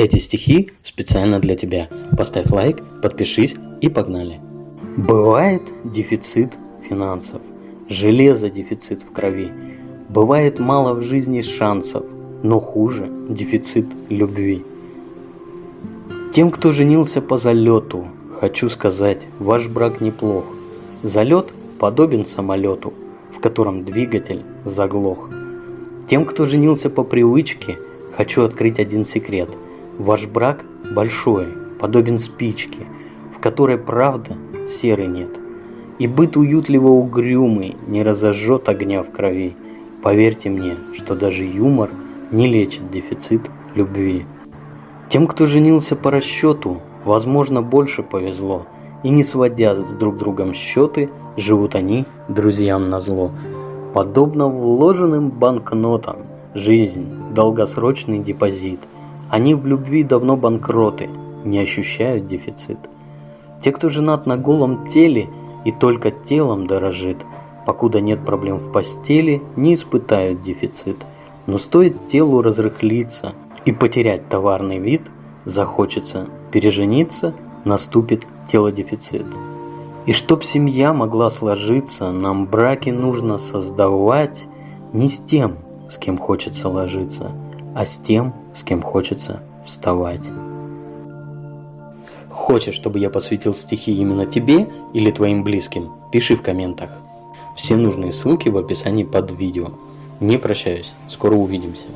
Эти стихи специально для тебя. Поставь лайк, подпишись и погнали. Бывает дефицит финансов, железо дефицит в крови. Бывает мало в жизни шансов, но хуже дефицит любви. Тем, кто женился по залету, хочу сказать, ваш брак неплох. Залет подобен самолету, в котором двигатель заглох. Тем, кто женился по привычке, хочу открыть один секрет. Ваш брак большой, подобен спичке, в которой правда серы нет. И быт уютливо угрюмый не разожжет огня в крови. Поверьте мне, что даже юмор не лечит дефицит любви. Тем, кто женился по расчету, возможно, больше повезло – и не сводя с друг другом счеты, живут они друзьям на зло. Подобно вложенным банкнотам, жизнь – долгосрочный депозит. Они в любви давно банкроты, не ощущают дефицит. Те, кто женат на голом теле и только телом дорожит, покуда нет проблем в постели, не испытают дефицит. Но стоит телу разрыхлиться и потерять товарный вид, захочется пережениться – наступит телодефицит. И чтоб семья могла сложиться, нам браки нужно создавать не с тем, с кем хочется ложиться, а с тем, с кем хочется вставать. Хочешь, чтобы я посвятил стихи именно тебе или твоим близким? Пиши в комментах. Все нужные ссылки в описании под видео. Не прощаюсь, скоро увидимся.